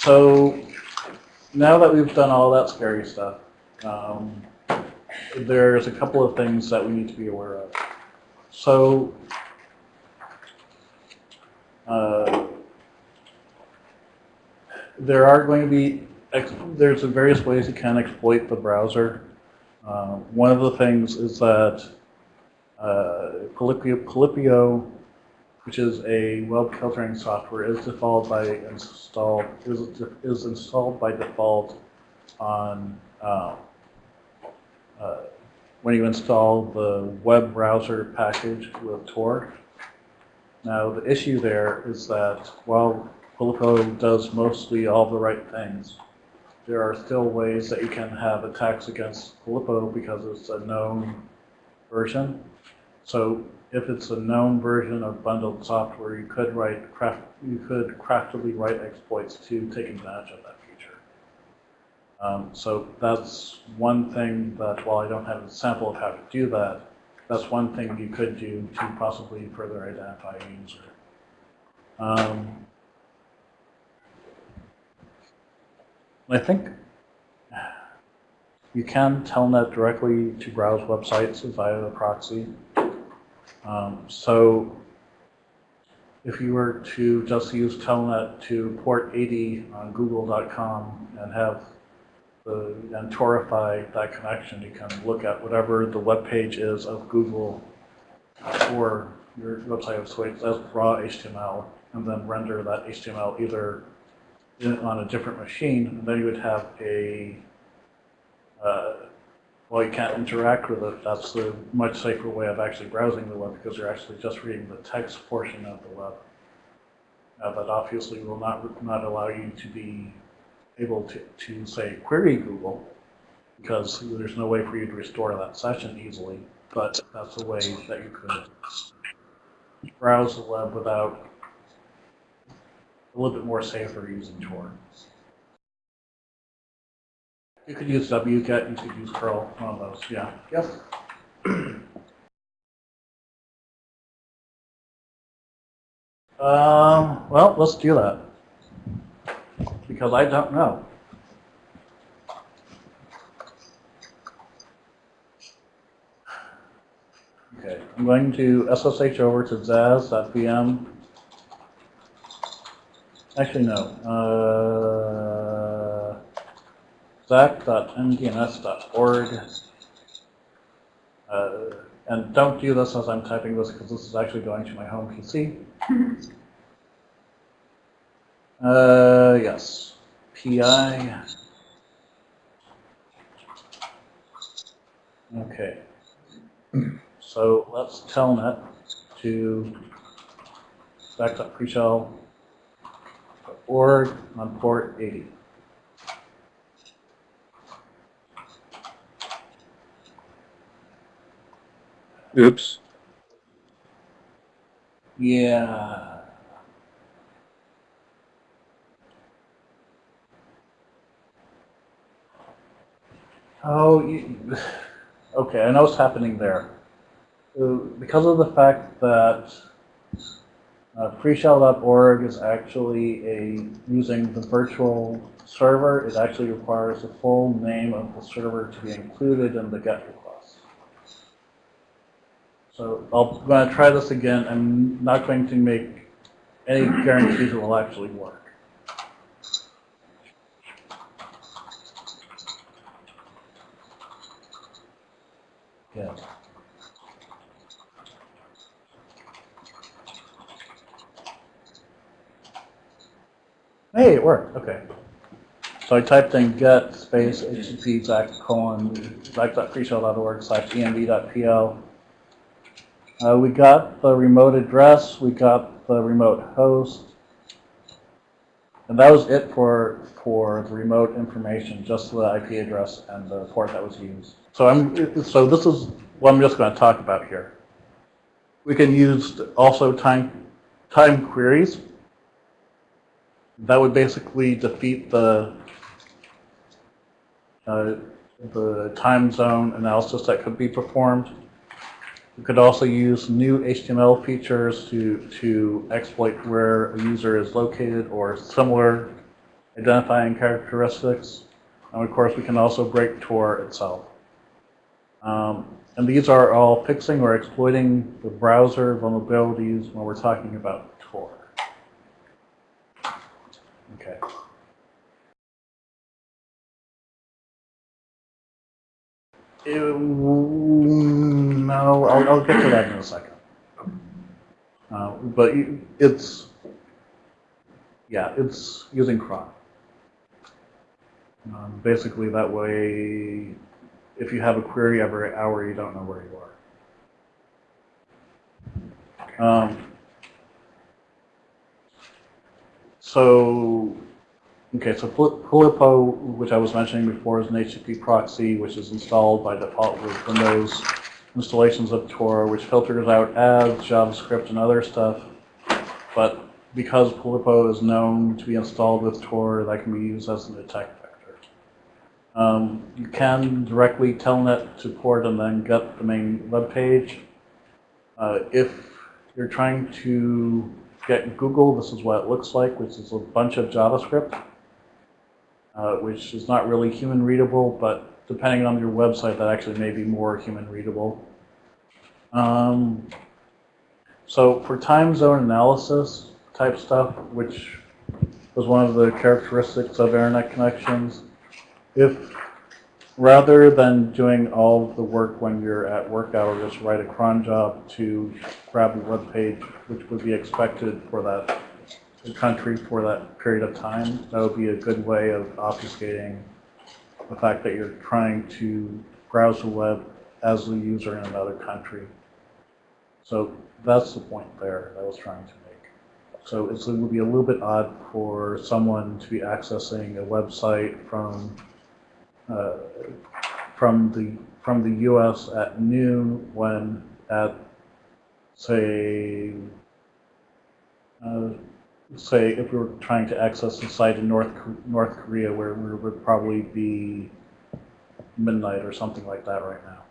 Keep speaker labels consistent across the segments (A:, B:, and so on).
A: So now that we've done all that scary stuff, um, there's a couple of things that we need to be aware of. So uh, there are going to be, there's various ways you can exploit the browser. Uh, One of the things is that uh, Polipo, which is a web filtering software, is default by installed, is, is installed by default on, uh, uh, when you install the web browser package with Tor. Now, the issue there is that while Polipo does mostly all the right things, there are still ways that you can have attacks against Polipo because it's a known version. So if it's a known version of bundled software, you could write craft, you could craftily write exploits to take advantage of that feature. Um, so that's one thing that while I don't have a sample of how to do that, that's one thing you could do to possibly further identify a user. Um, I think you can telnet directly to browse websites via the proxy. Um, so if you were to just use telnet to port 80 on google.com and have the, and torify that connection, you can look at whatever the web page is of Google or your website of choice as raw HTML and then render that HTML either in, on a different machine, and then you would have a, uh, well, you can't interact with it. That's the much safer way of actually browsing the web because you're actually just reading the text portion of the web. Uh, that obviously will not, not allow you to be able to, to say query Google because there's no way for you to restore that session easily. But that's a way that you could browse the web without a little bit more safer using Tor. You could use wget, you could use curl, one of those, yeah. Yes? Um, well, let's do that. Because I don't know. Okay, I'm going to SSH over to zaz.vm. Actually, no. Uh, zac.mdns.org. Uh, and don't do this as I'm typing this because this is actually going to my home PC. Uh, yes. PI. Okay. So let's telnet to stack.freeshell.org on port 80.
B: Oops.
A: Yeah. Oh, okay, I know what's happening there. Because of the fact that uh, freeshell.org is actually a, using the virtual server, it actually requires the full name of the server to be included in the GET request. So I'll, I'm going to try this again. I'm not going to make any guarantees it will actually work. Yeah. Hey, it worked. Okay. So I typed in get space http colon slash env.pl. Uh, we got the remote address. We got the remote host. And that was it for, for the remote information, just the IP address and the port that was used. So I'm, so this is what I'm just going to talk about here. We can use also time, time queries. That would basically defeat the, uh, the time zone analysis that could be performed. We could also use new HTML features to, to exploit where a user is located or similar identifying characteristics, and of course we can also break Tor itself. Um, and these are all fixing or exploiting the browser vulnerabilities when we're talking about Tor. Okay. No, I'll, I'll get to that in a second. Uh, but it's, yeah, it's using cron. Um, basically, that way, if you have a query every hour, you don't know where you are. Um, so, okay, so Pol- which I was mentioning before, is an HTTP proxy, which is installed by default with Windows installations of Tor, which filters out ads, JavaScript, and other stuff. But because Polipo is known to be installed with Tor, that can be used as an attack vector. Um, you can directly telnet to port and then get the main web page. Uh, if you're trying to get Google, this is what it looks like, which is a bunch of JavaScript, uh, which is not really human readable, but depending on your website, that actually may be more human readable. Um, so for time zone analysis type stuff, which was one of the characteristics of internet connections, if rather than doing all of the work when you're at work hours, write a cron job to grab a web page, which would be expected for that country for that period of time, that would be a good way of obfuscating the fact that you're trying to browse the web as a user in another country. So that's the point there that I was trying to make. So it's, it would be a little bit odd for someone to be accessing a website from uh, from the from the U.S. at noon when at say uh, say if we were trying to access a site in North North Korea where we would probably be midnight or something like that right now.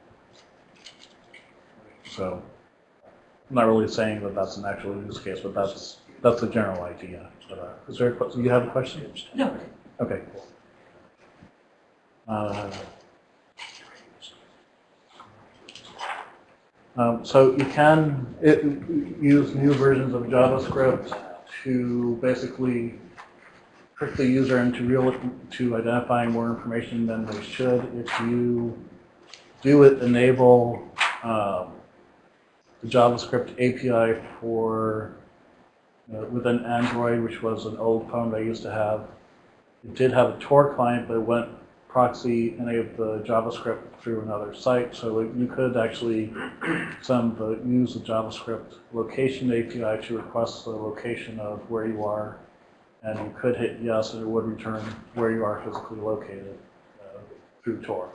A: So I'm not really saying that that's an actual use case, but that's that's the general idea. But, uh, is there a? You have a question?
C: No.
A: Okay. Cool. Uh, Um, so you can it, use new versions of JavaScript to basically trick the user into real to identifying more information than they should. If you do it, enable um, the JavaScript API for uh, within Android, which was an old phone that I used to have. It did have a Tor client, but it went proxy any of the JavaScript through another site. So you could actually send the use the JavaScript location API to request the location of where you are, and you could hit yes, and it would return where you are physically located uh, through Tor.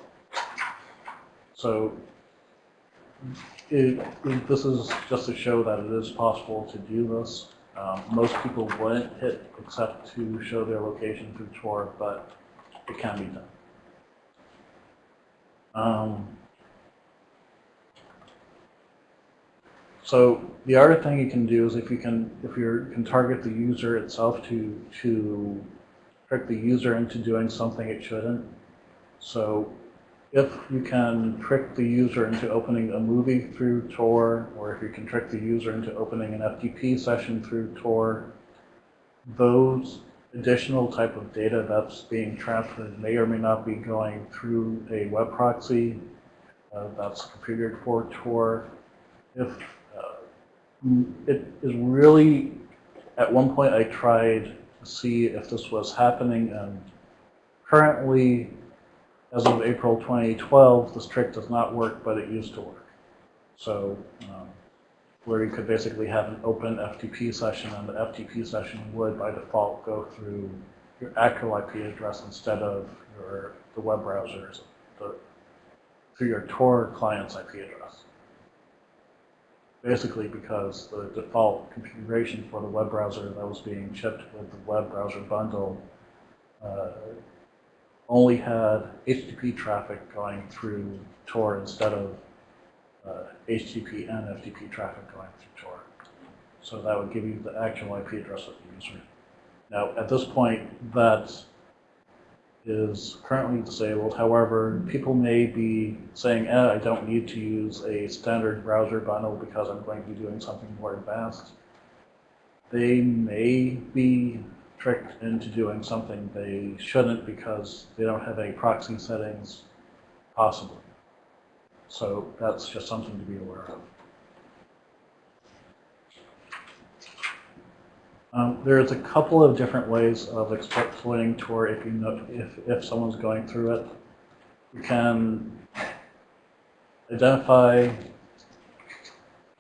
A: So it, it- this is just to show that it is possible to do this. Um, most people wouldn't hit except to show their location through Tor, but it can be done. Um, so the other thing you can do is if you can, if you can target the user itself to to trick the user into doing something it shouldn't. So if you can trick the user into opening a movie through Tor, or if you can trick the user into opening an FTP session through Tor, those additional type of data that's being transferred may or may not be going through a web proxy uh, that's configured for Tor. If uh, it is really, at one point I tried to see if this was happening, and currently, as of April 2012, this trick does not work, but it used to work. So, um, where you could basically have an open FTP session, and the FTP session would, by default, go through your actual IP address instead of your the web browser's, the, through your Tor client's IP address. Basically, because the default configuration for the web browser that was being shipped with the web browser bundle uh, only had HTTP traffic going through Tor instead of uh, HTTP and FTP traffic going through Tor. So that would give you the actual IP address of the user. Now, at this point, that is currently disabled. However, people may be saying, eh, I don't need to use a standard browser bundle because I'm going to be doing something more advanced. They may be tricked into doing something they shouldn't because they don't have any proxy settings, possibly. So that's just something to be aware of. Um, there's a couple of different ways of exploiting Tor if you know if, if someone's going through it. You can identify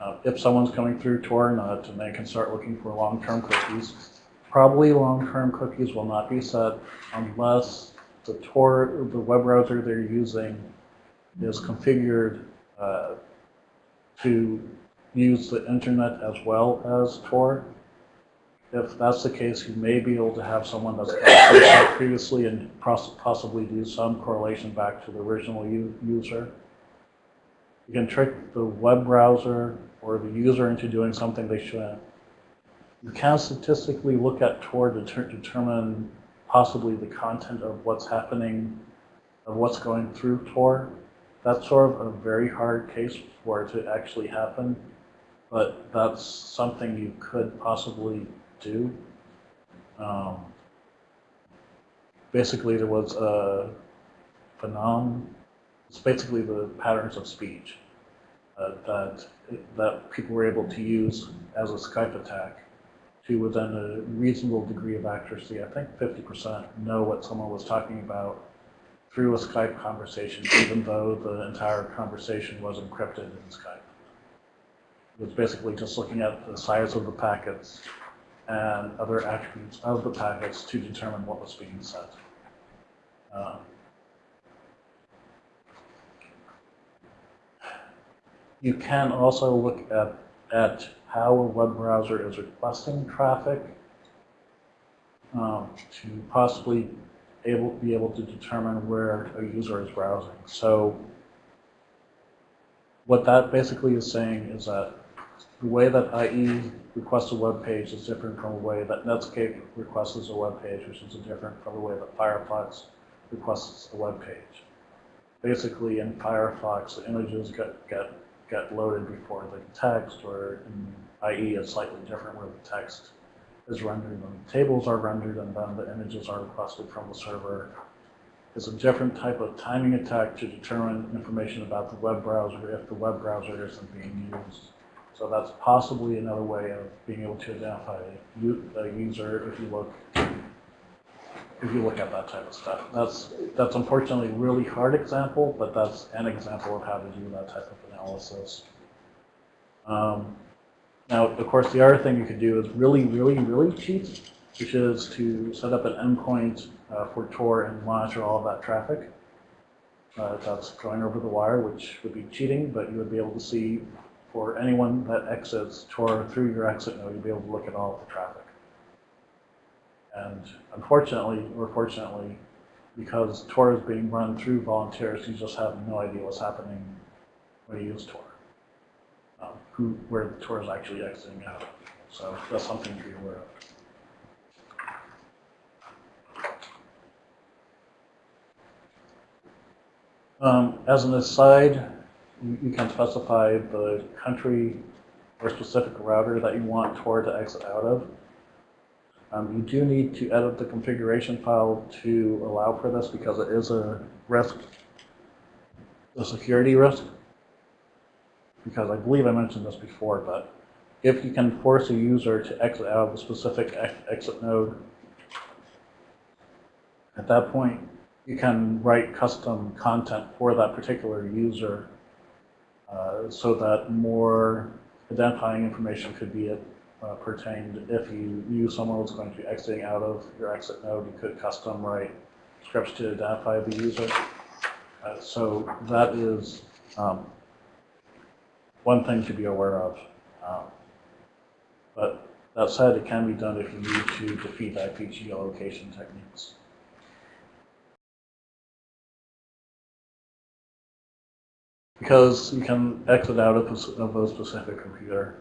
A: uh, if someone's coming through Tor or not, and they can start looking for long-term cookies. Probably long-term cookies will not be set unless the Tor, the web browser they're using is configured uh, to use the internet as well as Tor. If that's the case, you may be able to have someone out previously and possibly do some correlation back to the original user. You can trick the web browser or the user into doing something they shouldn't. You can statistically look at Tor to determine possibly the content of what's happening, of what's going through Tor. That's sort of a very hard case for it to actually happen, but that's something you could possibly do. Um, basically, there was a phenom. It's basically the patterns of speech uh, that that people were able to use as a Skype attack to, within a reasonable degree of accuracy, I think 50%, know what someone was talking about through a Skype conversation, even though the entire conversation was encrypted in Skype. It was basically just looking at the size of the packets and other attributes of the packets to determine what was being said. Um, you can also look at, at how a web browser is requesting traffic um, to possibly able, be able to determine where a user is browsing. So what that basically is saying is that the way that IE requests a web page is different from the way that Netscape requests a web page, which is different from the way that Firefox requests a web page. Basically, in Firefox, the images get, get, get loaded before the text, or in IE, it's slightly different where the text is rendered and the tables are rendered, and then the images are requested from the server. It's a different type of timing attack to determine information about the web browser if the web browser isn't being used. So that's possibly another way of being able to identify a user if you look if you look at that type of stuff. That's that's unfortunately a really hard example, but that's an example of how to do that type of analysis. Um, now, of course, the other thing you could do is really, really, really cheap, which is to set up an endpoint uh, for Tor and monitor all of that traffic. Uh, that's going over the wire, which would be cheating, but you would be able to see for anyone that exits Tor through your exit node, you'd be able to look at all of the traffic. And unfortunately, or fortunately, because Tor is being run through volunteers, you just have no idea what's happening when you use Tor. Who, where the Tor is actually exiting out. So that's something to be aware of. Um, as an aside, you, you can specify the country or specific router that you want Tor to exit out of. Um, you do need to edit the configuration file to allow for this because it is a risk, a security risk. Because I believe I mentioned this before, but if you can force a user to exit out of a specific ex exit node, at that point, you can write custom content for that particular user uh, so that more identifying information could be uh, pertained. If you knew someone was going to be exiting out of your exit node, you could custom write scripts to identify the user. Uh, so that is um, one thing to be aware of. Um, but that said, it can be done if you need to defeat IP geolocation techniques. Because you can exit out of, of a specific computer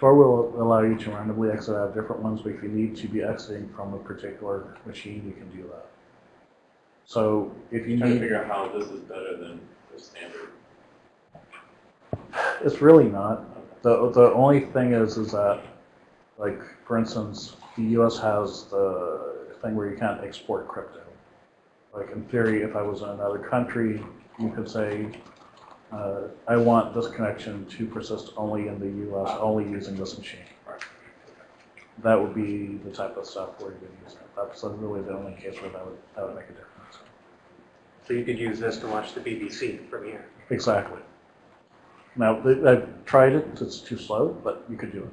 A: Tor will allow you to randomly exit out different ones, but if you need to be exiting from a particular machine, you can do that. So if you
C: Trying to
A: need,
C: figure out how this is better than the standard.
A: it's really not. The, the only thing is, is that, like, for instance, the US has the thing where you can't export crypto. Like, in theory, if I was in another country, you could say, uh, I want this connection to persist only in the US, only using this machine. That would be the type of stuff where you would use it. That's really the only case where that would, that would make a difference.
D: So you could use this to watch the BBC from here.
A: Exactly. Now, I've tried it, it's too slow, but you could do it.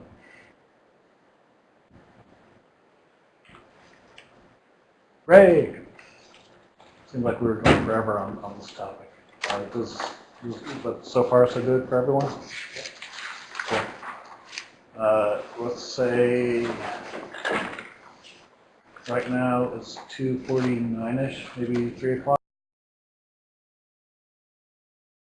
A: Ray! Seems like we were going forever on, on this topic. Uh, does, but so far so good for everyone? Cool. Uh, let's say, right now it's two forty-nine-ish, maybe three o'clock.